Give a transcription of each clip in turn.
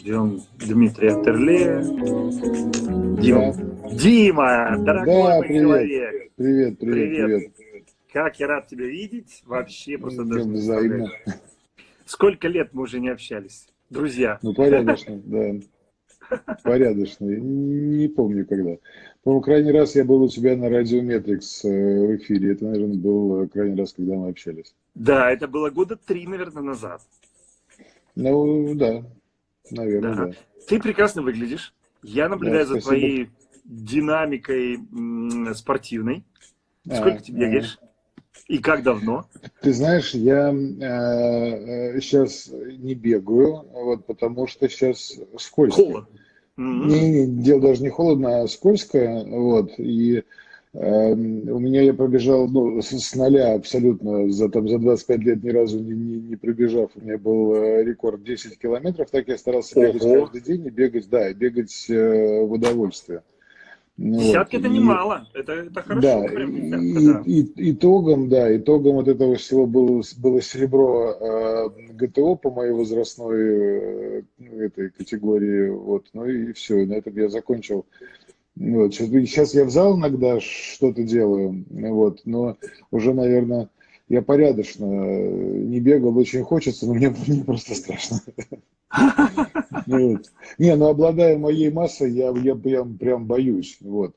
ждем Дмитрия Терле. Дима, да. Дима, дорогой да, мой привет. человек. Привет, привет, привет, привет. Как я рад тебя видеть. Вообще просто даже взаимно. Сколько лет мы уже не общались, друзья? Ну, порядочно, да. Порядочно. Не помню когда. По-моему, крайний раз я был у тебя на радио Метрикс э, в эфире. Это, наверное, был крайний раз, когда мы общались. Да, это было года три, наверное, назад. Ну, да. Наверное, да. да. Ты прекрасно выглядишь. Я наблюдаю да, за твоей динамикой спортивной. Сколько а, ты бегаешь? А. И как давно? Ты знаешь, я э, сейчас не бегаю, вот, потому что сейчас скользко. Холодно. Не, не, дело даже не холодно, а скользко. Вот, и э, у меня я пробежал ну, с, с нуля абсолютно, за, там, за 25 лет ни разу не, не, не пробежав. У меня был э, рекорд 10 километров. Так я старался Ого. бегать каждый день и бегать, да, и бегать э, в удовольствие. Ну Десятки вот. это немало, это, это хорошо. Да, прям, десятка, и, да. И, итогом, да, итогом вот этого всего было, было серебро э, ГТО по моей возрастной э, этой категории, вот, ну и все, на этом я закончил. Вот. Сейчас я в зал иногда что-то делаю, вот, но уже, наверное, я порядочно э, не бегал, очень хочется, но мне, мне просто страшно. Не, ну обладая моей массой, я, я прям, прям боюсь. Вот.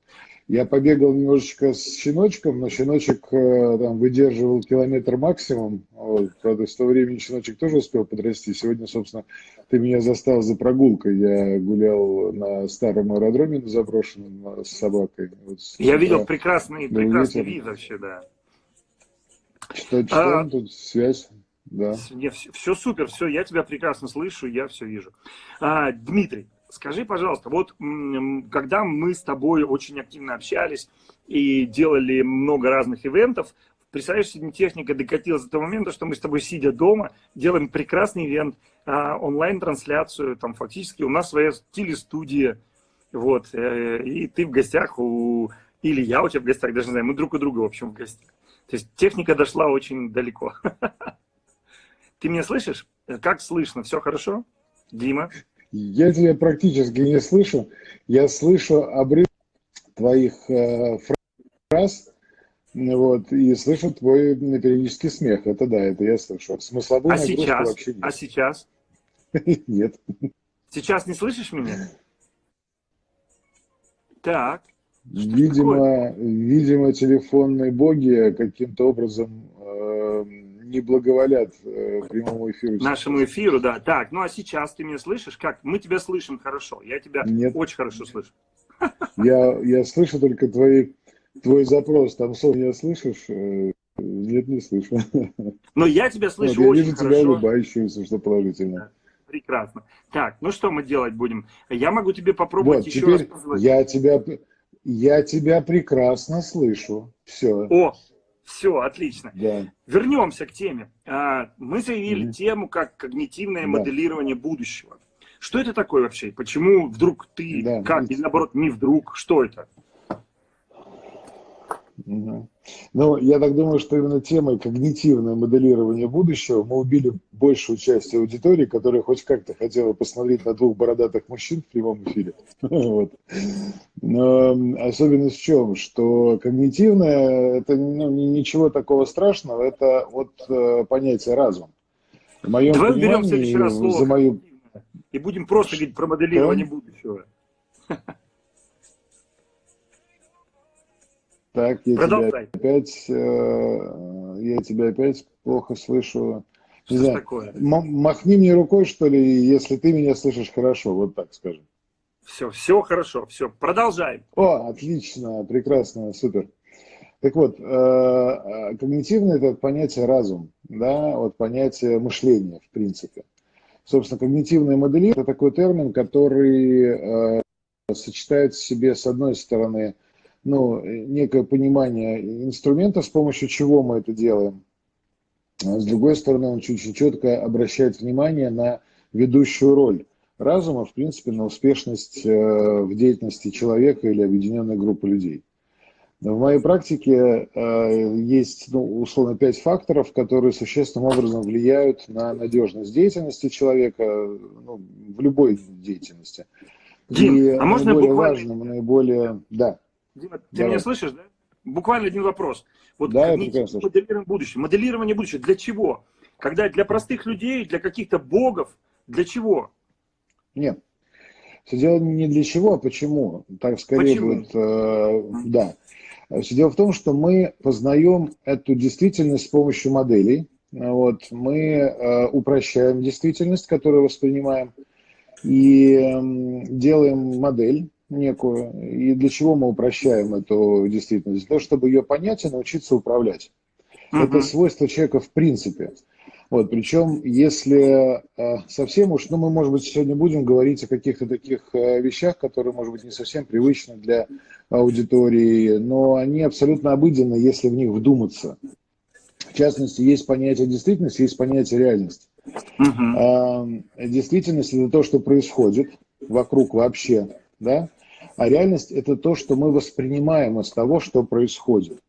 Я побегал немножечко с щеночком, но щеночек э, там выдерживал километр максимум. Вот. Правда, в то время щеночек тоже успел подрасти. Сегодня, собственно, ты меня застал за прогулкой. Я гулял на старом аэродроме на заброшенном с собакой. Вот, я видел прекрасный, прекрасный вид вообще, да. Что, что а, тут связь? Да. Не, все, все супер, все, я тебя прекрасно слышу, я все вижу. А, Дмитрий, скажи, пожалуйста, вот когда мы с тобой очень активно общались и делали много разных ивентов, представляешь, сегодня техника докатилась до того момента, что мы с тобой, сидя дома, делаем прекрасный ивент, а, онлайн-трансляцию, там фактически у нас своя телестудия, вот, э, и ты в гостях у... Или я у тебя в гостях, даже не знаю, мы друг у друга, в общем, в гостях. То есть техника дошла очень далеко. Ты меня слышишь? Как слышно? Все хорошо? Дима? Я тебя практически не слышу. Я слышу обрыв твоих э, фраз, вот, и слышу твой периодический смех. Это да, это я слышу. Смысловую а сейчас? вообще нет. А сейчас? Нет. Сейчас не слышишь меня? Так. Видимо, видимо, телефонные боги каким-то образом не благоволят э, прямому эфиру. Нашему эфиру, да. Так, ну а сейчас ты меня слышишь? Как? Мы тебя слышим хорошо. Я тебя Нет. очень хорошо слышу. Я, я слышу только твои, твой запрос. Там сон я слышишь? Э, нет, не слышу. Но я тебя слышу вот, очень хорошо. Я вижу тебя улыбающуюся, что положительно. Прекрасно. Так, ну что мы делать будем? Я могу тебе попробовать вот, еще раз позвонить. Я тебя, я тебя прекрасно слышу. Все. О, все, отлично. Да. Вернемся к теме. А, мы заявили mm тему как когнитивное да. моделирование будущего. Что это такое вообще? Почему вдруг ты, да. как, или наоборот, не вдруг? Что это? Угу. Ну, я так думаю, что именно темой когнитивное моделирование будущего мы убили большую часть аудитории, которая хоть как-то хотела посмотреть на двух бородатых мужчин в прямом эфире. вот. Но особенность в чем? Что когнитивное, это ну, ничего такого страшного, это от э, понятия разум. В моем Давай уберем в следующий раз слово за мою... и будем просто говорить про моделирование что? будущего. Так, я Продолжай. тебя опять, э, я тебя опять плохо слышу. Что знаю, такое? Махни мне рукой, что ли, если ты меня слышишь хорошо, вот так скажем. Все, все хорошо, все, продолжаем. О, отлично, прекрасно, супер. Так вот, э, э когнитивное это понятие разум, да, вот понятие мышления, в принципе. Собственно, когнитивное моделирование – это такой термин, который э, сочетает в себе, с одной стороны, ну, некое понимание инструмента, с помощью чего мы это делаем. А с другой стороны, он чуть-чуть четко обращает внимание на ведущую роль разума, в принципе, на успешность э, в деятельности человека или объединенной группы людей. В моей практике э, есть, ну, условно, пять факторов, которые существенным образом влияют на надежность деятельности человека ну, в любой деятельности. Дим, И а можно наиболее буквально... важным, наиболее... Да. Дима, ты Давай. меня слышишь, да? Буквально один вопрос. Вот да, моделирование будущего. Моделирование будущего для чего? Когда для простых людей, для каких-то богов, для чего? Нет. Все дело не для чего, а почему. Так скорее почему? будет, э, да. Все дело в том, что мы познаем эту действительность с помощью моделей. Вот, мы э, упрощаем действительность, которую воспринимаем, и э, делаем модель некую. И для чего мы упрощаем эту действительность? Для того, чтобы ее понять и научиться управлять. Uh-huh. Это свойство человека в принципе. Вот, причем, если э, совсем уж, ну, мы, может быть, сегодня будем говорить о каких-то таких э, вещах, которые, может быть, не совсем привычны для аудитории, но они абсолютно обыденны, если в них вдуматься. В частности, есть понятие действительности, есть понятие реальности. Uh-huh. Действительность – это то, что происходит вокруг вообще, да? А реальность – это то, что мы воспринимаем из того, что происходит.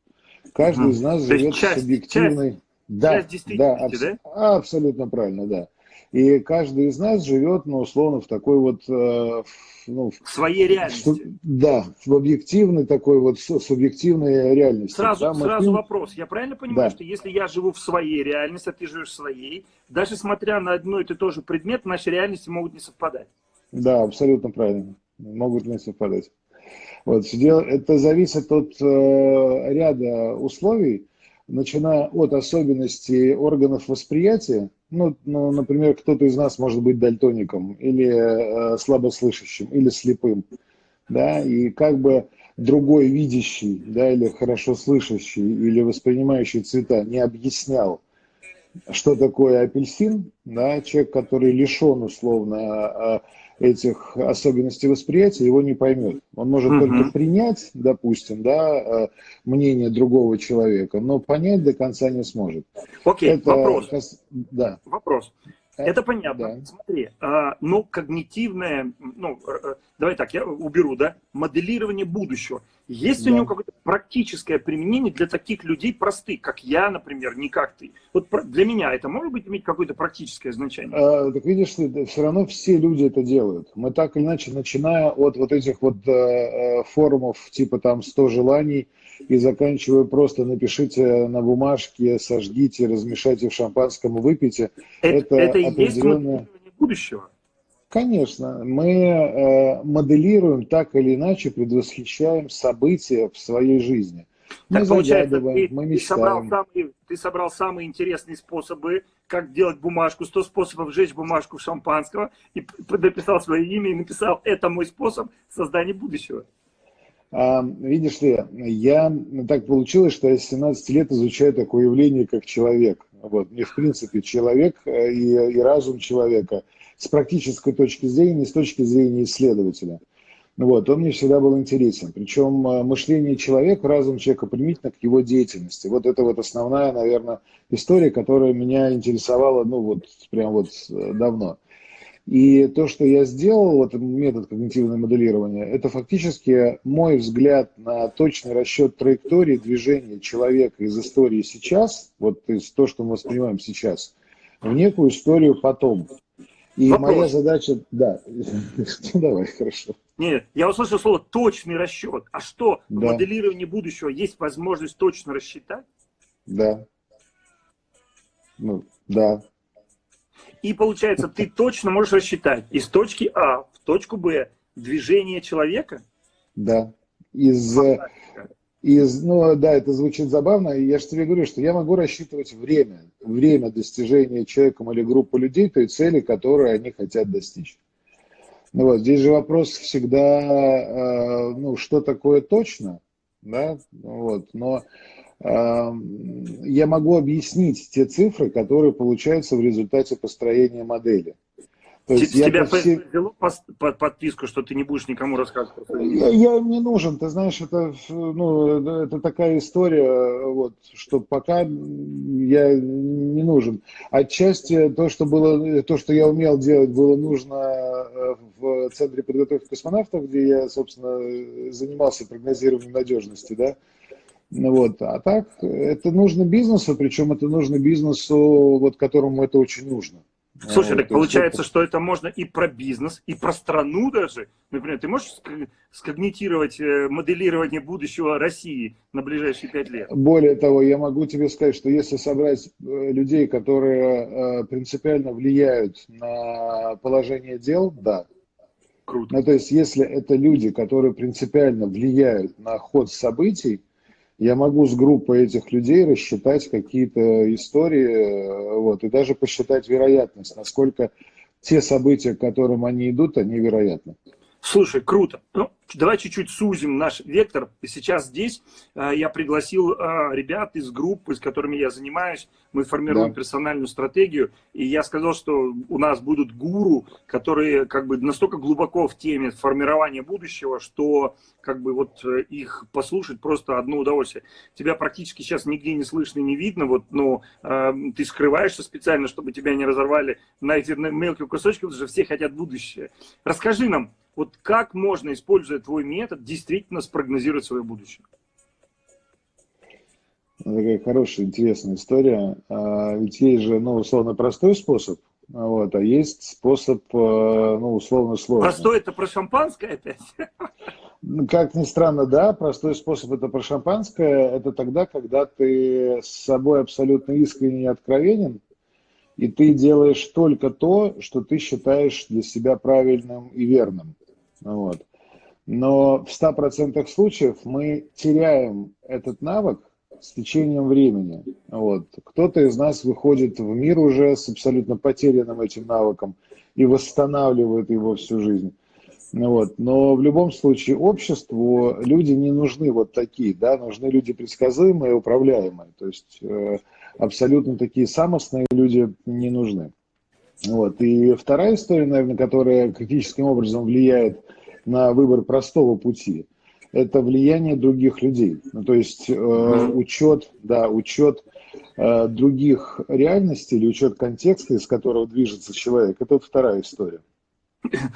Каждый uh-huh. из нас живет часть, субъективной... Часть да, да, аб- да? абсолютно правильно, да. И каждый из нас живет, ну, условно, в такой вот... Э, ну, в своей реальности. Что, да, в объективной такой вот субъективной реальности. Сразу, да, сразу мы... вопрос. Я правильно понимаю, да. что если я живу в своей реальности, а ты живешь в своей, даже смотря на одно и тот же предмет, наши реальности могут не совпадать? Да, абсолютно правильно. Могут не совпадать. Вот, это зависит от э, ряда условий, начиная от особенностей органов восприятия, ну, ну например, кто-то из нас может быть дальтоником или э, слабослышащим, или слепым, да, и как бы другой видящий, да, или хорошо слышащий, или воспринимающий цвета не объяснял, что такое апельсин, да, человек, который лишен условно э, этих особенностей восприятия, его не поймет. Он может uh-huh. только принять, допустим, да, э, мнение другого человека, но понять до конца не сможет. Окей, okay, вопрос. Да. Вопрос. Это понятно. Да. Смотри, а, но когнитивное, ну, э, давай так, я уберу, да, моделирование будущего. Есть да. у него какое-то практическое применение для таких людей простых, как я, например, не как ты? Вот для меня это может быть иметь какое-то практическое значение? А, так видишь, все равно все люди это делают. Мы так или иначе, начиная от вот этих вот э, э форумов, типа там 100 желаний, и заканчивая просто напишите на бумажке, сожгите, размешайте в шампанском выпейте. Это, это, это определенное... есть будущего. Конечно, мы э, моделируем так или иначе, предвосхищаем события в своей жизни. Мы так получается, ты, мы Ты собрал, самые, ты собрал самые интересные способы, как делать бумажку, 100 способов сжечь бумажку шампанского, и написал свое имя, и написал, это мой способ создания будущего. А, видишь ли, я так получилось, что я с 17 лет изучаю такое явление, как человек. Вот. Мне, в принципе, человек э, и, и разум человека с практической точки зрения, с точки зрения исследователя. Вот, он мне всегда был интересен. Причем э, мышление человека, разум человека применительно к его деятельности. Вот это вот основная, наверное, история, которая меня интересовала, ну вот, прям вот э, давно. И то, что я сделал, вот метод когнитивного моделирования, это фактически мой взгляд на точный расчет траектории движения человека из истории сейчас, вот из то, что мы воспринимаем сейчас, в некую историю потом. И Вопрос. моя задача, да, ну, давай, хорошо. Нет, я услышал слово точный расчет. А что, да. в моделировании будущего есть возможность точно рассчитать? Да. Ну, да. И получается, ты точно можешь рассчитать из точки А в точку Б движение человека? Да. Из, из, ну да, это звучит забавно. Я же тебе говорю, что я могу рассчитывать время, время достижения человеком или группы людей той цели, которую они хотят достичь. Ну вот, здесь же вопрос всегда, э, ну, что такое точно, да, вот, но я могу объяснить те цифры, которые получаются в результате построения модели. То есть Тебя я все... взяло под подписку, что ты не будешь никому рассказывать? Я, я им не нужен, ты знаешь, это, ну, это такая история, вот, что пока я не нужен. Отчасти то, что было, то, что я умел делать, было нужно э, в Центре подготовки космонавтов, где я, собственно, занимался прогнозированием надежности, да, Вот. А так, это нужно бизнесу, причем это нужно бизнесу, вот которому это очень нужно. Слушай, вот, так получается, это... что это можно и про бизнес, и про страну даже. Например, ты можешь скогнитировать э, моделирование будущего России на ближайшие пять лет? Более того, я могу тебе сказать, что если собрать э, людей, которые э, принципиально влияют на положение дел, да. Круто. Ну, то есть, если это люди, которые принципиально влияют на ход событий, я могу с группой этих людей рассчитать какие-то истории, вот, и даже посчитать вероятность, насколько те события, к которым они идут, они вероятны. Слушай, круто. Ну, давай чуть-чуть сузим наш вектор. Сейчас здесь э, я пригласил э, ребят из группы, с которыми я занимаюсь. Мы формируем да. персональную стратегию. И я сказал, что у нас будут гуру, которые как бы настолько глубоко в теме формирования будущего, что как бы вот э, их послушать просто одно удовольствие. Тебя практически сейчас нигде не слышно, не видно, вот, но э, ты скрываешься специально, чтобы тебя не разорвали на эти мелкие кусочки, потому что все хотят будущее. Расскажи нам, вот как можно, используя твой метод, действительно спрогнозировать свое будущее? Такая хорошая, интересная история. А, ведь есть же, ну, условно, простой способ, вот, а есть способ, а, ну, условно, сложный. Простой – это про шампанское опять? Ну, как ни странно, да, простой способ – это про шампанское. Это тогда, когда ты с собой абсолютно искренне и откровенен, и ты делаешь только то, что ты считаешь для себя правильным и верным. Вот. Но в 100% случаев мы теряем этот навык с течением времени. Вот. Кто-то из нас выходит в мир уже с абсолютно потерянным этим навыком и восстанавливает его всю жизнь. Вот. Но в любом случае обществу люди не нужны вот такие, да, нужны люди предсказуемые управляемые. То есть э, абсолютно такие самостные люди не нужны. Вот. И вторая история, наверное, которая критическим образом влияет на выбор простого пути, это влияние других людей. Ну, то есть э, учет, да, учет э, других реальностей или учет контекста, из которого движется человек, это вот вторая история.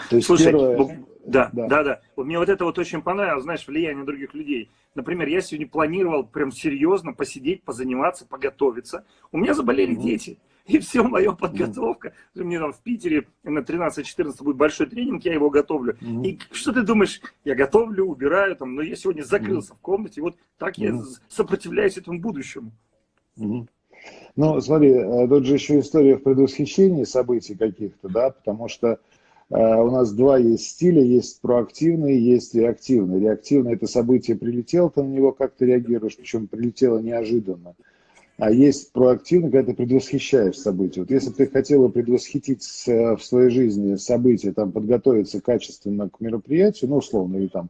То есть Слушай, первое... Да, да, да, да. Мне вот это вот очень понравилось, знаешь, влияние других людей. Например, я сегодня планировал прям серьезно посидеть, позаниматься, поготовиться. У меня заболели mm-hmm. дети. И все, моя подготовка. Mm-hmm. Мне там в Питере на 13-14 будет большой тренинг, я его готовлю. Mm-hmm. И что ты думаешь? Я готовлю, убираю там, но я сегодня закрылся mm-hmm. в комнате. Вот так mm-hmm. я сопротивляюсь этому будущему. Mm-hmm. Ну, смотри, э, тут же еще история в предвосхищении событий каких-то, да, потому что Э, у нас два есть стиля, есть проактивный, есть реактивный. Реактивный – это событие прилетело, ты на него как-то реагируешь, причем прилетело неожиданно. А есть проактивный, когда ты предвосхищаешь события. Вот если бы ты хотела предвосхитить в своей жизни события, там, подготовиться качественно к мероприятию, ну, условно, или там,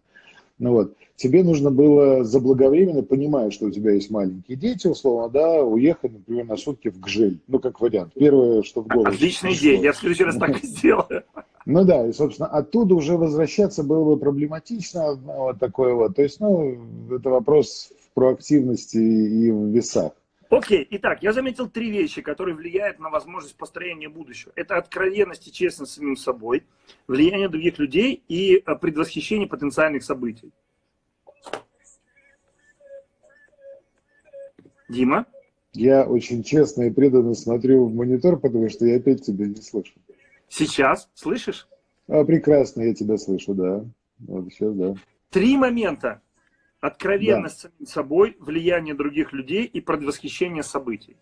ну вот, тебе нужно было заблаговременно, понимая, что у тебя есть маленькие дети, условно, да, уехать, например, на сутки в Гжель. Ну, как вариант. Первое, что в голову. Отличная идея, я в следующий раз так и сделаю. Ну да, и, собственно, оттуда уже возвращаться было бы проблематично, вот такое вот. То есть, ну, это вопрос в проактивности и в весах. Окей, итак, я заметил три вещи, которые влияют на возможность построения будущего. Это откровенность и честность с самим собой, влияние других людей и э, предвосхищение потенциальных событий. Дима? Я очень честно и преданно смотрю в монитор, потому что я опять тебя не слышу. Сейчас слышишь? А, прекрасно, я тебя слышу, да. Вот сейчас, да. Три момента. Откровенность да. самим собой, влияние других людей и предвосхищение событий.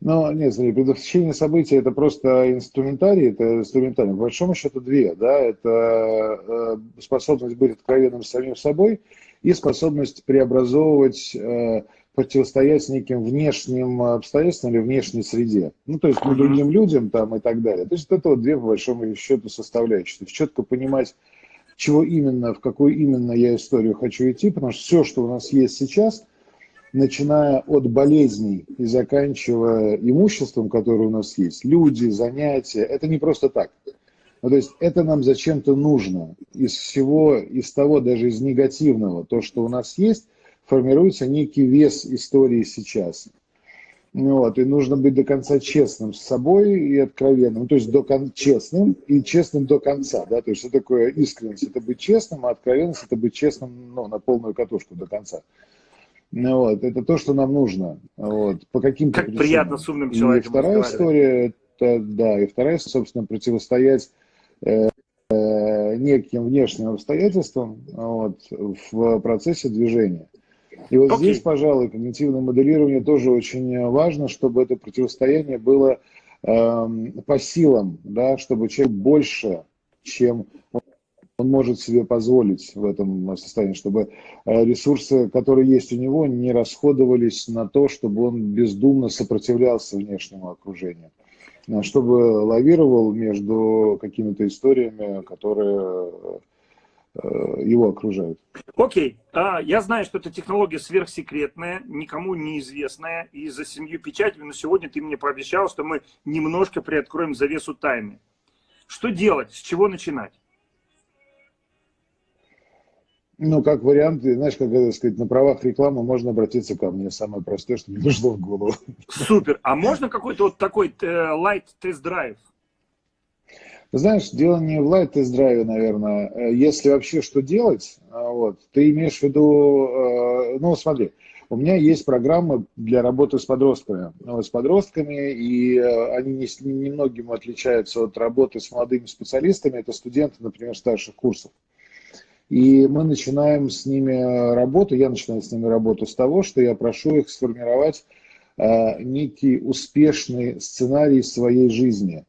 Ну, нет, смотри, предвосхищение событий это просто инструментарий, это инструментарий. По большому счету две, да, это э, способность быть откровенным с самим собой и способность преобразовывать э, противостоять неким внешним обстоятельствам или внешней среде. Ну, то есть ну, другим людям там и так далее. То есть это вот две, по большому счету, составляющие. То есть четко понимать, чего именно, в какую именно я историю хочу идти, потому что все, что у нас есть сейчас, начиная от болезней и заканчивая имуществом, которое у нас есть, люди, занятия, это не просто так. Ну, то есть это нам зачем-то нужно. Из всего, из того, даже из негативного, то, что у нас есть, формируется некий вес истории сейчас. Вот, и нужно быть до конца честным с собой и откровенным. То есть до кон- честным и честным до конца. Да? То есть что такое искренность? Это быть честным, а откровенность это быть честным ну, на полную катушку до конца. Ну, вот, это то, что нам нужно. Вот, по каким-то как причинам. приятно с умным человеком И вторая история, это, да, и вторая, собственно, противостоять э, э, неким внешним обстоятельствам вот, в процессе движения. И вот okay. здесь, пожалуй, когнитивное моделирование тоже очень важно, чтобы это противостояние было э, по силам, да, чтобы человек больше, чем он может себе позволить в этом состоянии, чтобы э, ресурсы, которые есть у него, не расходовались на то, чтобы он бездумно сопротивлялся внешнему окружению, а чтобы лавировал между какими-то историями, которые э, его окружают. Окей, okay. а, я знаю, что эта технология сверхсекретная, никому неизвестная, и за семью печатями, но сегодня ты мне пообещал, что мы немножко приоткроем завесу тайны. Что делать, с чего начинать? Ну, как вариант, знаешь, как это сказать, на правах рекламы можно обратиться ко мне. Самое простое, что мне пришло в голову. Супер. А можно какой-то вот такой э, Знаешь, дело не в light тест-драйве, наверное. Э, если вообще что делать, а, вот, ты имеешь в виду, э, ну, смотри, у меня есть программы для работы с подростками. Ну, с подростками, и они не, немногим отличаются от работы с молодыми специалистами. Это студенты, например, старших курсов. И мы начинаем с ними работу, я начинаю с ними работу с того, что я прошу их сформировать э, некий успешный сценарий своей жизни.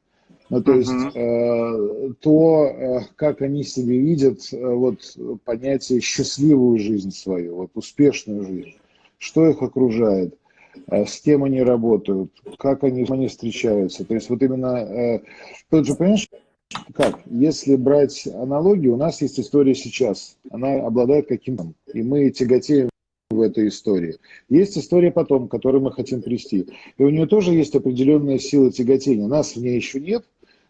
Ну, то uh-huh. есть э, то, э, как они себе видят э, вот, понятие счастливую жизнь свою, вот, успешную жизнь, что их окружает, э, с кем они работают, как они, они встречаются. То есть вот именно, э, тут же, понимаешь, как? Если брать аналогию, у нас есть история сейчас. Она обладает каким-то, и мы тяготеем в этой истории. Есть история потом, которую мы хотим привести. И у нее тоже есть определенная сила тяготения. Нас в ней еще нет,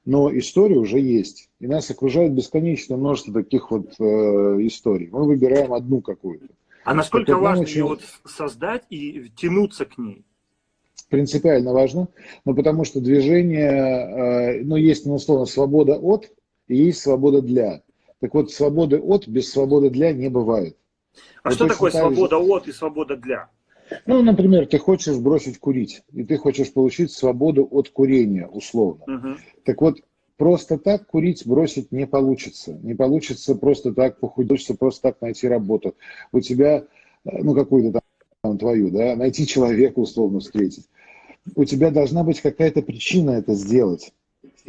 но история уже есть. И нас окружает бесконечное множество таких вот э, историй. Мы выбираем одну какую-то. А насколько важно очень... ее вот создать и тянуться к ней? принципиально важно, но потому что движение, э, ну, есть, ну, условно, свобода от и есть свобода для. Так вот, свободы от без свободы для не бывает. А вот что такое свобода же... от и свобода для? Ну, например, ты хочешь бросить курить, и ты хочешь получить свободу от курения, условно. Угу. Так вот, просто так курить бросить не получится. Не получится просто так похудеть, просто так найти работу. У тебя, э, ну, какую-то там там, твою, да, найти человека, условно встретить. У тебя должна быть какая-то причина это сделать.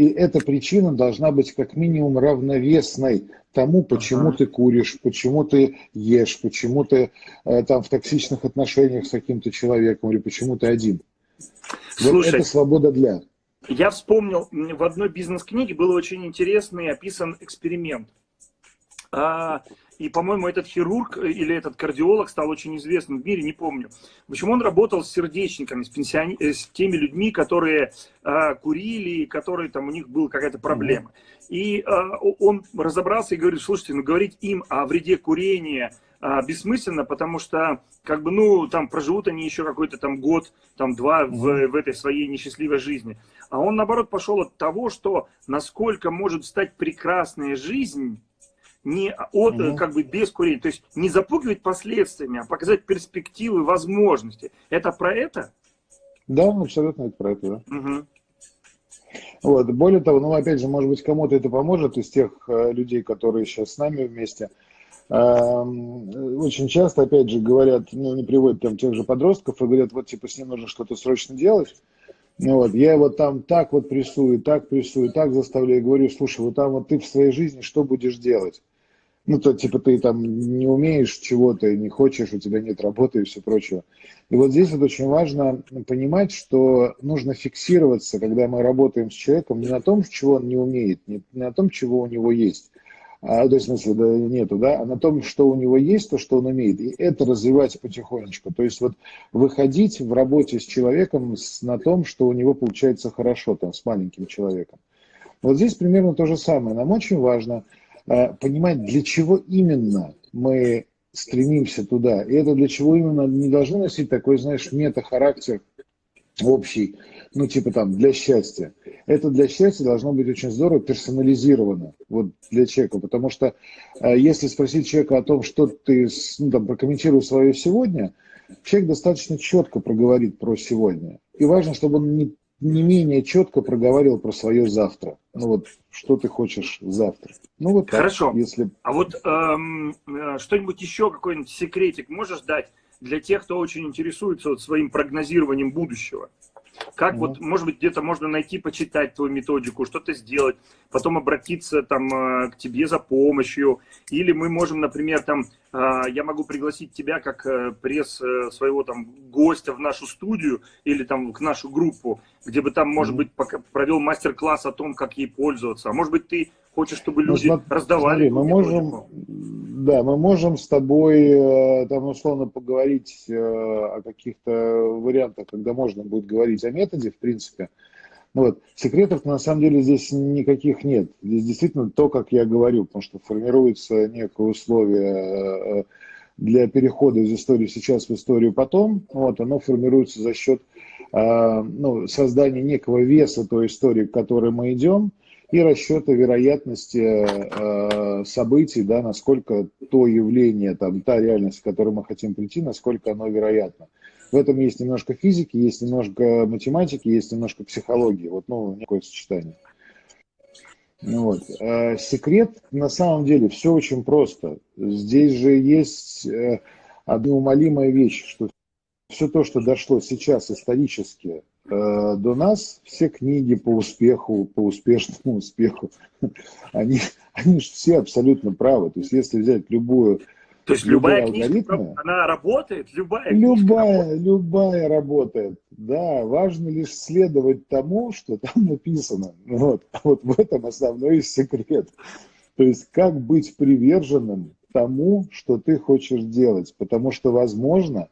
И эта причина должна быть как минимум равновесной тому, почему ага. ты куришь, почему ты ешь, почему ты э, там в токсичных отношениях с каким-то человеком или почему ты один. Слушай, вот это свобода для. Я вспомнил, в одной бизнес-книге был очень интересный описан эксперимент. А, и, по-моему, этот хирург э, или этот кардиолог стал очень известным в мире, не помню. В общем, он работал с сердечниками, с, пенсиони... Э, с теми людьми, которые э, курили, которые там у них была какая-то проблема. И э, он разобрался и говорит, слушайте, ну говорить им о вреде курения э, бессмысленно, потому что, как бы, ну, там проживут они еще какой-то там год, там два в, в этой своей несчастливой жизни. А он, наоборот, пошел от того, что насколько может стать прекрасная жизнь не от, угу. как бы без курения, то есть не запугивать последствиями, а показать перспективы, возможности. Это про это? Да, абсолютно это про это, да. Угу. Вот. Более того, ну, опять же, может быть, кому-то это поможет из тех э, людей, которые сейчас с нами вместе. Э, очень часто, опять же, говорят, ну, не приводят там тех же подростков и говорят, вот, типа, с ним нужно что-то срочно делать. Ну, вот, я его там так вот прессую, так прессую, так заставляю, говорю, слушай, вот там вот ты в своей жизни что будешь делать? Ну, то, типа, ты там не умеешь чего-то, не хочешь, у тебя нет работы и все прочее. И вот здесь вот очень важно понимать, что нужно фиксироваться, когда мы работаем с человеком, не на том, чего он не умеет, не на том, чего у него есть, а, то есть, в смысле, да, нету, да, а на том, что у него есть, то, что он умеет, и это развивать потихонечку. То есть, вот выходить в работе с человеком с, на том, что у него получается хорошо, там, с маленьким человеком. Вот здесь примерно то же самое. Нам очень важно – понимать, для чего именно мы стремимся туда. И это для чего именно не должно носить такой, знаешь, мета-характер общий, ну, типа там, для счастья. Это для счастья должно быть очень здорово персонализировано вот для человека, потому что э, если спросить человека о том, что ты, ну, там, прокомментируй свое сегодня, человек достаточно четко проговорит про сегодня. И важно, чтобы он не, не менее четко проговаривал про свое завтра. Ну вот, что ты хочешь завтра. Ну вот Хорошо. Так, если... А вот эм, э, что-нибудь еще, какой-нибудь секретик можешь дать для тех, кто очень интересуется вот своим прогнозированием будущего? Как вот, может быть, где-то можно найти, почитать твою методику, что-то сделать, потом обратиться там э, к тебе за помощью, или мы можем, например, там, э, я могу пригласить тебя как э, пресс своего там гостя в нашу студию или там в нашу группу, где бы там, может быть, провел мастер-класс о том, как ей пользоваться. А может быть, ты хочешь, чтобы ну, люди ну, раздавали? Смотри, мы можем, да, мы можем с тобой там условно поговорить о каких-то вариантах, когда можно будет говорить о методе, в принципе. Ну вот. Секретов на самом деле здесь никаких нет. Здесь действительно то, как я говорю, потому что формируется некое условие э, для перехода из истории сейчас в историю потом. Вот, оно формируется за счет э, ну, создания некого веса той истории, к которой мы идем, и расчета вероятности э, событий, да, насколько то явление, там, та реальность, к которой мы хотим прийти, насколько оно вероятно. В этом есть немножко физики, есть немножко математики, есть немножко психологии. Вот, ну, некое сочетание. Ну вот. А секрет, на самом деле, все очень просто. Здесь же есть э, одна умолимая вещь, что все то, что дошло сейчас исторически э, до нас, все книги по успеху, по успешному успеху, они, они же все абсолютно правы. То есть, если взять любую то есть любая, любая книжка, она работает? Любая Любая, работает. любая работает. Да, важно лишь следовать тому, что там написано. Вот, вот в этом основной секрет. То есть как быть приверженным тому, что ты хочешь делать. Потому что, возможно, э,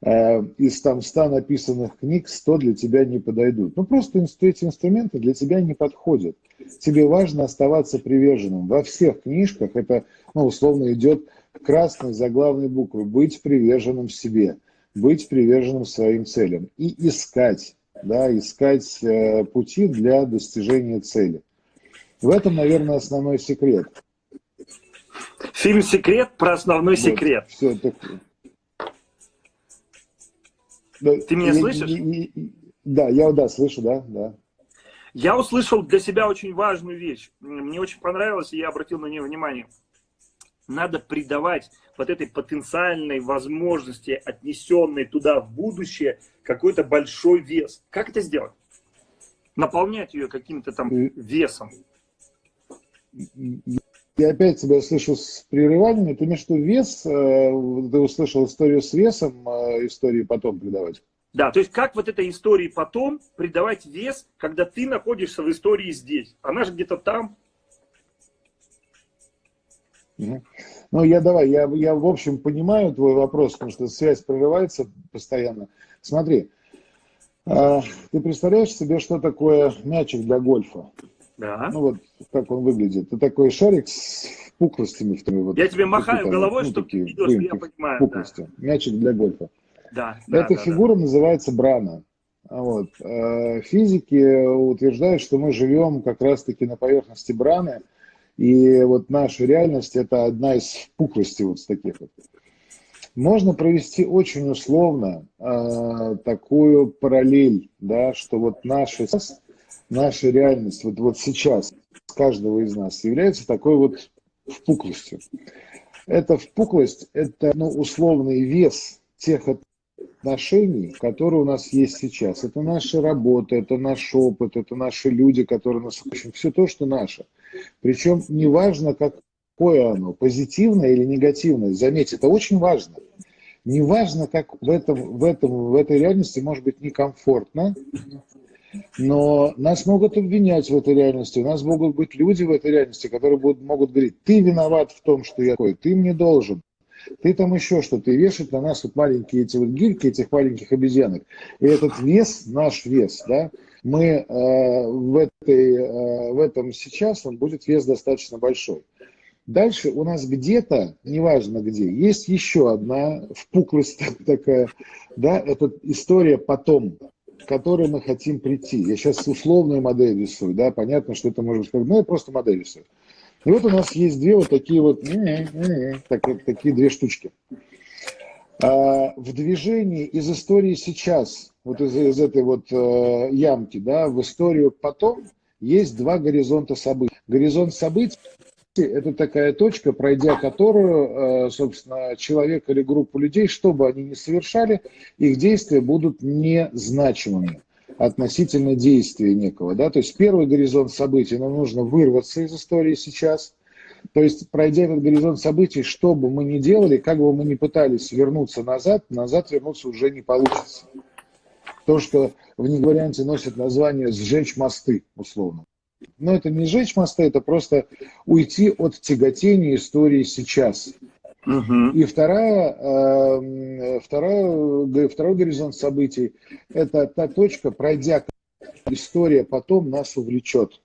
из там 100 написанных книг 100 для тебя не подойдут. Ну, просто эти инструменты для тебя не подходят. Тебе важно оставаться приверженным. Во всех книжках это, ну, условно, идет красной заглавной буквы быть приверженным себе, быть приверженным своим целям и искать, да, искать э, пути для достижения цели. В этом, наверное, основной секрет. Фильм «Секрет» про основной вот, секрет. Все, так... Ты меня я, слышишь? Я, я, да, я да, слышу, да, да. Я услышал для себя очень важную вещь. Мне очень понравилось, и я обратил на нее внимание надо придавать вот этой потенциальной возможности, отнесенной туда в будущее, какой-то большой вес. Как это сделать? Наполнять ее каким-то там весом. Я опять тебя слышу с прерываниями. Ты виду вес? Э, ты услышал историю с весом, э, истории потом придавать? Да, то есть как вот этой истории потом придавать вес, когда ты находишься в истории здесь. Она же где-то там, ну, я давай, я, я в общем понимаю твой вопрос, потому что связь прерывается постоянно. Смотри, э, ты представляешь себе, что такое мячик для гольфа? Да. Ну вот, как он выглядит. Это такой шарик с пухлостями. Вот, я тебе махаю там, головой, ну, чтобы ты видел, что я понимаю. Пухлости. Да. Мячик для гольфа. Да, Эта да, фигура да. называется брана. Вот. Э, физики утверждают, что мы живем как раз-таки на поверхности браны, и вот наша реальность – это одна из пухлостей вот таких вот. Можно провести очень условно э, такую параллель, да, что вот наша, наша реальность вот, вот сейчас каждого из нас является такой вот впуклостью. Эта впуклость – это ну, условный вес тех отношений, которые у нас есть сейчас. Это наша работа, это наш опыт, это наши люди, которые нас... Общем, все то, что наше. Причем неважно, какое оно, позитивное или негативное. Заметьте, это очень важно. Неважно, как в, этом, в, этом, в этой реальности может быть некомфортно, но нас могут обвинять в этой реальности, у нас могут быть люди в этой реальности, которые будут, могут говорить, ты виноват в том, что я такой, ты мне должен, ты там еще что-то, и вешать на нас вот маленькие эти вот гирьки, этих маленьких обезьянок. И этот вес, наш вес, да, мы э, в, этой, э, в этом сейчас, он будет вес достаточно большой. Дальше у нас где-то, неважно где, есть еще одна впуклость такая, да, это история потом, к которой мы хотим прийти. Я сейчас условную модель рисую, да, понятно, что это может быть, ну, я просто модель рисую. И вот у нас есть две вот такие вот, так, такие две штучки. А, в движении из истории сейчас, вот из, из этой вот э, ямки, да, в историю потом, есть два горизонта событий. Горизонт событий – это такая точка, пройдя которую, э, собственно, человек или группу людей, что бы они ни совершали, их действия будут незначимыми относительно действия некого. Да? То есть первый горизонт событий, нам нужно вырваться из истории сейчас – то есть, пройдя этот горизонт событий, что бы мы ни делали, как бы мы ни пытались вернуться назад, назад вернуться уже не получится. То, что в варианте носит название «сжечь мосты», условно. Но это не сжечь мосты, это просто уйти от тяготения истории сейчас. Угу. И вторая, э, вторая, второй горизонт событий – это та точка, пройдя история потом нас увлечет.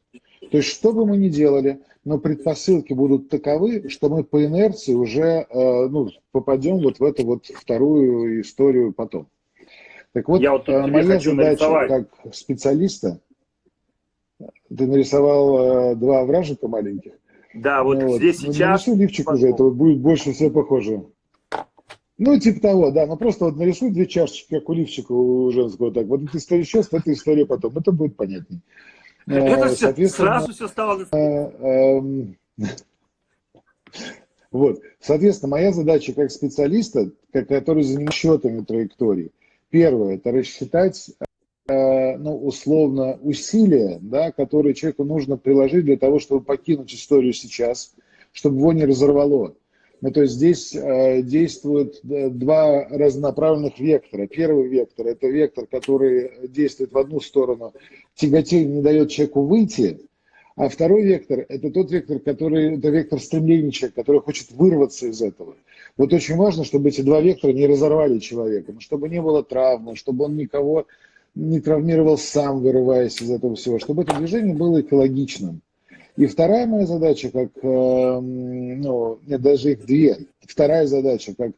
То есть, что бы мы ни делали – но предпосылки будут таковы, что мы по инерции уже э, ну, попадем вот в эту вот вторую историю потом. Так вот, Я вот э, моя задача нарисовать. как специалиста, ты нарисовал э, два вражика маленьких. Да, вот ну, здесь вот. сейчас... Нарисуй лифчик уже, это вот будет больше всего похоже. Ну, типа того, да, ну просто вот нарисуй две чашечки, как у лифчика у женского, так, вот эта история сейчас, эта история потом, это будет понятнее. Это все, сразу все стало... Э, эм, вот, соответственно, моя задача как специалиста, который занимается счетами траектории, первое, это рассчитать, э, ну, условно, усилия, да, которые человеку нужно приложить для того, чтобы покинуть историю сейчас, чтобы его не разорвало. Ну, то есть здесь э, действуют э, два разнонаправленных вектора. Первый вектор – это вектор, который действует в одну сторону, тяготение не дает человеку выйти, а второй вектор – это тот вектор, который, это вектор стремления человека, который хочет вырваться из этого. Вот очень важно, чтобы эти два вектора не разорвали человека, чтобы не было травмы, чтобы он никого не травмировал сам, вырываясь из этого всего, чтобы это движение было экологичным. И вторая моя задача, как, эм, ну, нет, даже их две. Вторая задача, как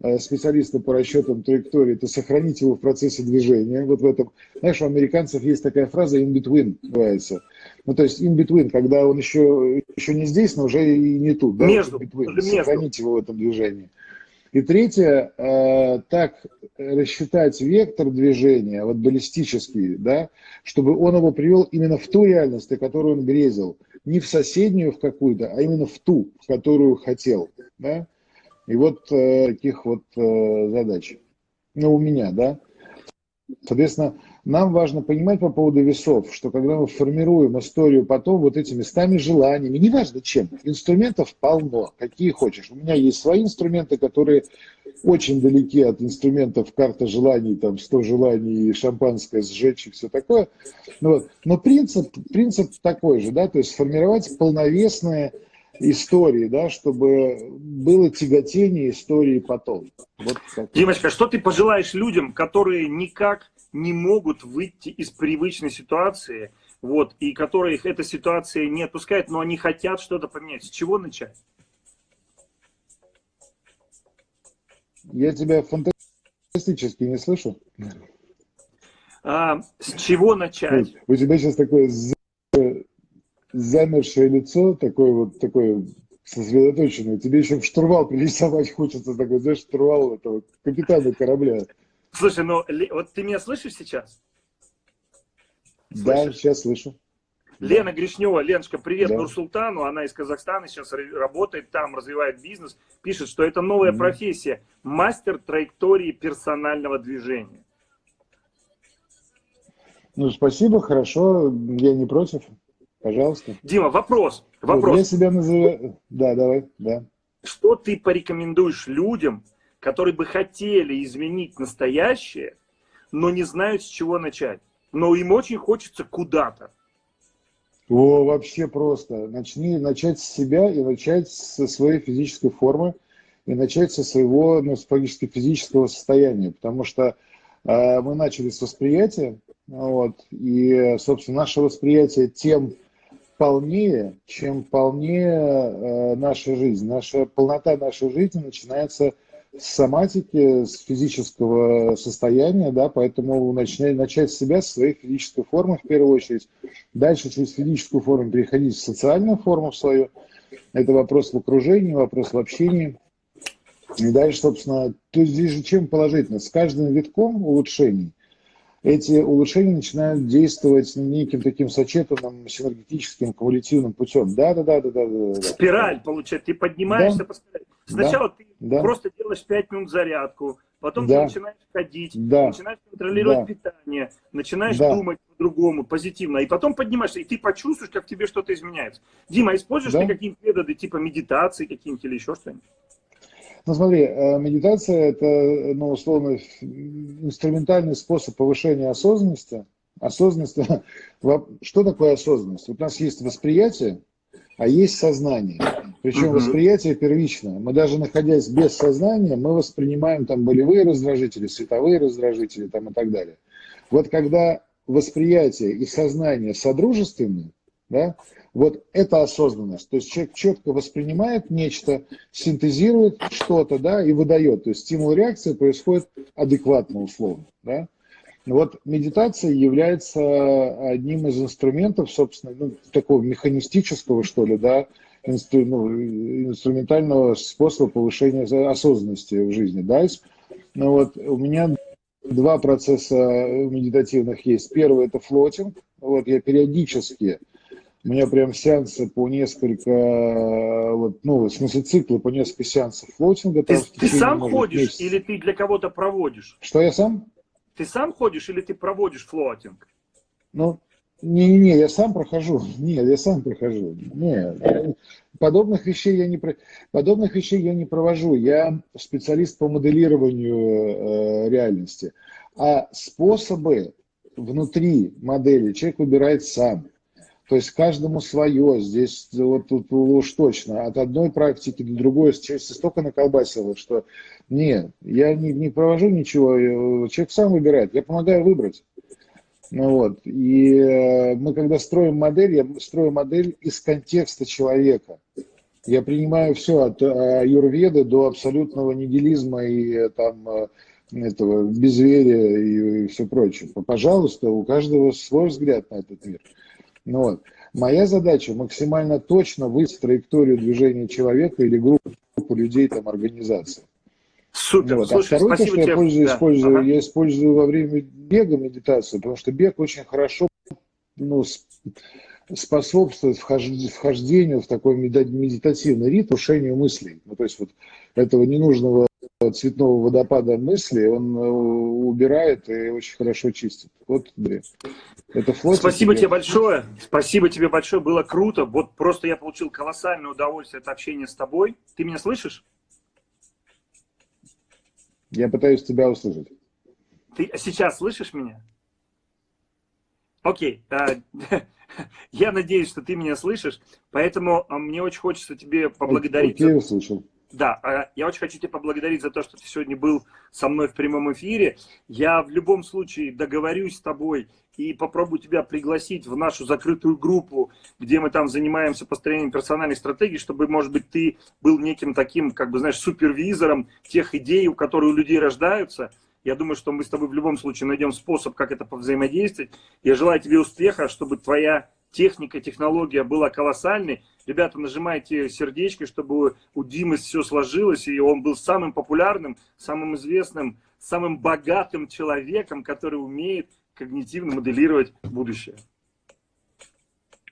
э, специалиста по расчетам траектории, это сохранить его в процессе движения. Вот в этом, знаешь, у американцев есть такая фраза in between, называется. Ну, то есть in between, когда он еще, еще не здесь, но уже и не тут. Да? Между. Between, сохранить его в этом движении. И третье, э, так рассчитать вектор движения, вот баллистический, да, чтобы он его привел именно в ту реальность, о которой он грезил не в соседнюю в какую-то, а именно в ту, в которую хотел. Да? И вот э, таких вот э, задач. Ну, у меня, да. Соответственно, нам важно понимать по поводу весов, что когда мы формируем историю потом вот этими стами желаниями, неважно чем, инструментов полно, какие хочешь. У меня есть свои инструменты, которые очень далеки от инструментов карта желаний, там 100 желаний, шампанское сжечь и все такое. Ну. Но принцип, принцип такой же, да, то есть сформировать полновесные истории, да, чтобы было тяготение истории потом. Вот Димочка, что ты пожелаешь людям, которые никак не могут выйти из привычной ситуации, вот, и которые их эта ситуация не отпускает, но они хотят что-то поменять? С чего начать? Я тебя фантастически не слышу. А, с чего начать? У тебя сейчас такое замершее лицо, такое вот такое сосредоточенное. Тебе еще в штурвал пририсовать хочется, такой, знаешь, штурвал этого капитана корабля. Слушай, ну вот ты меня слышишь сейчас? Слышишь? Да, сейчас слышу. Лена Гришнева, Леночка, привет да. Нурсултану, она из Казахстана сейчас работает там, развивает бизнес, пишет, что это новая mm -hmm. профессия, мастер траектории персонального движения. Ну, спасибо, хорошо, я не против. Пожалуйста. Дима, вопрос. Вопрос. Я себя называю... Да, давай, да. Что ты порекомендуешь людям, которые бы хотели изменить настоящее, но не знают, с чего начать? Но им очень хочется куда-то. О, вообще просто. Начни начать с себя и начать со своей физической формы, и начать со своего, ну, физического состояния, потому что э, мы начали с восприятия, вот, и, собственно, наше восприятие тем полнее, чем полнее э, наша жизнь. Наша полнота нашей жизни начинается соматики, с физического состояния, да, поэтому начать, начать с себя, с своей физической формы в первую очередь. Дальше через физическую форму переходить в социальную форму свою. Это вопрос в окружении, вопрос в общении. И дальше, собственно, то здесь же чем положительно? С каждым витком улучшений эти улучшения начинают действовать неким таким сочетанным синергетическим кумулятивным путем. Да, да, да, да, да. да, Спираль, получается, ты поднимаешься да. по спирали. Сначала да. ты да. просто делаешь 5 минут зарядку, потом да. ты начинаешь ходить, да. начинаешь контролировать да. питание, начинаешь да. думать по-другому, позитивно, и потом поднимаешься, и ты почувствуешь, как в тебе что-то изменяется. Дима, используешь да. ты какие-нибудь методы типа медитации какие-нибудь или еще что-нибудь? Ну смотри, э, медитация – это, ну, условно, инструментальный способ повышения осознанности. Осознанность, что такое осознанность? Вот у нас есть восприятие, а есть сознание. Причем восприятие первичное. Мы даже находясь без сознания, мы воспринимаем там болевые раздражители, световые раздражители там, и так далее. Вот когда восприятие и сознание содружественны, да, вот это осознанность. То есть человек четко воспринимает нечто, синтезирует что-то, да, и выдает. То есть стимул-реакция происходит адекватно, условно, да. Вот медитация является одним из инструментов, собственно, ну, такого механистического, что ли, да, инстру, ну, инструментального способа повышения осознанности в жизни. Да? Ну, вот, у меня два процесса медитативных есть. Первый – это флотинг. Вот, я периодически у меня прям сеансы по несколько, вот, ну, в смысле циклы по несколько сеансов флотинга. Ты, ты сам может, ходишь месяца. или ты для кого-то проводишь? Что я сам? Ты сам ходишь или ты проводишь флотинг? Ну, не-не-не, я сам прохожу. Нет, я сам прохожу. Нет, подобных вещей я не подобных вещей я не провожу. Я специалист по моделированию э, реальности. А способы внутри модели человек выбирает сам. То есть каждому свое. Здесь вот тут уж точно. От одной практики до другой части столько наколбасило, что нет, я не, не провожу ничего. Человек сам выбирает. Я помогаю выбрать. Ну, вот. И э, мы когда строим модель, я строю модель из контекста человека. Я принимаю все от э, юрведы до абсолютного нигилизма и э, там этого безверия и, и все прочее. Пожалуйста, у каждого свой взгляд на этот мир. Ну, вот. Моя задача максимально точно выстроить траекторию движения человека или группы людей, там, организации. Супер. Вот. А Слушай, а второе, то, что тебе. я пользую, да. использую, ага. я использую во время бега медитацию, потому что бег очень хорошо ну, способствует вхождению в такой медитативный ритм, ушению мыслей. Ну, то есть вот этого ненужного цветного водопада мысли он э, убирает и очень хорошо чистит. Вот, да. Это флот. Спасибо тебе большое. Спасибо тебе большое. Было круто. Вот просто я получил колоссальное удовольствие от общения с тобой. Ты меня слышишь? Я пытаюсь тебя услышать. Ты сейчас слышишь меня? Окей. Okay. Я надеюсь, что ты меня слышишь, поэтому а, мне очень хочется тебе поблагодарить. Окей, услышал. Да, а, я очень хочу тебя поблагодарить за то, что ты сегодня был со мной в прямом эфире. Я в любом случае договорюсь с тобой и попробую тебя пригласить в нашу закрытую группу, где мы там занимаемся построением персональной стратегии, чтобы, может быть, ты был неким таким, как бы, знаешь, супервизором тех идей, которые у людей рождаются. Я думаю, что мы с тобой в любом случае найдем способ, как это повзаимодействовать. Я желаю тебе успеха, чтобы твоя техника, технология была колоссальной. Ребята, нажимайте сердечко, чтобы у Димы все сложилось, и он был самым популярным, самым известным, самым богатым человеком, который умеет когнитивно моделировать будущее.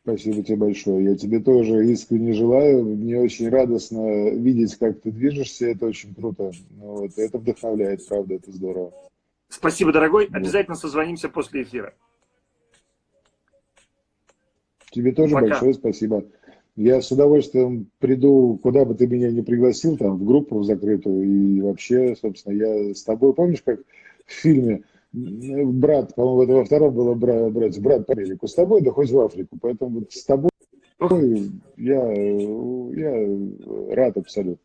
Спасибо тебе большое. Я тебе тоже искренне желаю. Мне очень радостно видеть, как ты движешься. Это очень круто. Ну вот. Это вдохновляет, правда, это здорово. Спасибо, дорогой. Обязательно созвонимся после эфира. Тебе тоже Пока. большое спасибо. Я с удовольствием приду, куда бы ты меня не пригласил, там, в группу закрытую, и вообще, собственно, я с тобой, помнишь, как в фильме брат, по-моему, это во втором было брат, брат, брат по Америку, с тобой, да хоть в Африку, поэтому вот с тобой я, я рад абсолютно.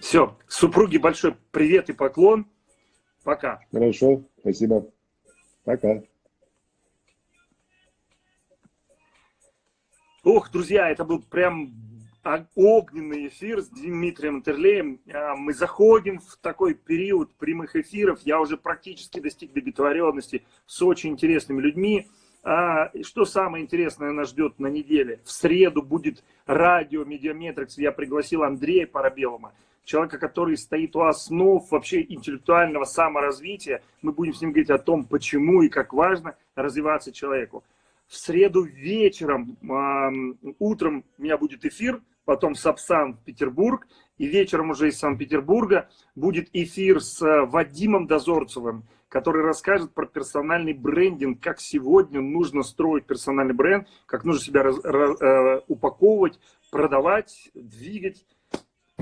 Все, супруге большой привет и поклон, пока. Хорошо, спасибо, пока. Ох, друзья, это был прям огненный эфир с Дмитрием Терлеем. А, мы заходим в такой период прямых эфиров. Я уже практически достиг договоренности с очень интересными людьми. А, что самое интересное нас ждет на неделе? В среду будет радио Mediametrics. Я пригласил Андрея Парабелума. человека, который стоит у основ вообще интеллектуального саморазвития. Мы будем с ним говорить о том, почему и как важно развиваться человеку. В среду вечером, утром у меня будет эфир, потом Сапсан Петербург, и вечером уже из Санкт-Петербурга будет эфир с э, Вадимом Дозорцевым, который расскажет про персональный брендинг, как сегодня нужно строить персональный бренд, как нужно себя раз, раз, э, упаковывать, продавать, двигать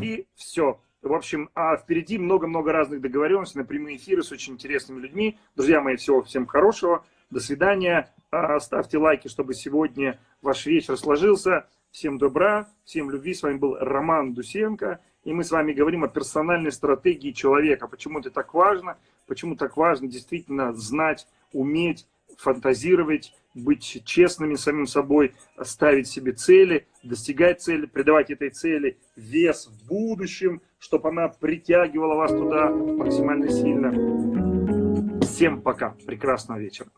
и все. В общем, а впереди много-много разных договоренностей на прямые эфиры с очень интересными людьми. Друзья мои, всего всем хорошего. До свидания. А, ставьте лайки, чтобы сегодня ваш вечер сложился. Всем добра, всем любви. С вами был Роман Дусенко. И мы с вами говорим о персональной стратегии человека. Почему это так важно? Почему так важно действительно знать, уметь, фантазировать, быть честными самим собой, ставить себе цели, достигать цели, придавать этой цели вес в будущем, чтобы она притягивала вас туда максимально сильно. Всем пока, прекрасного вечера.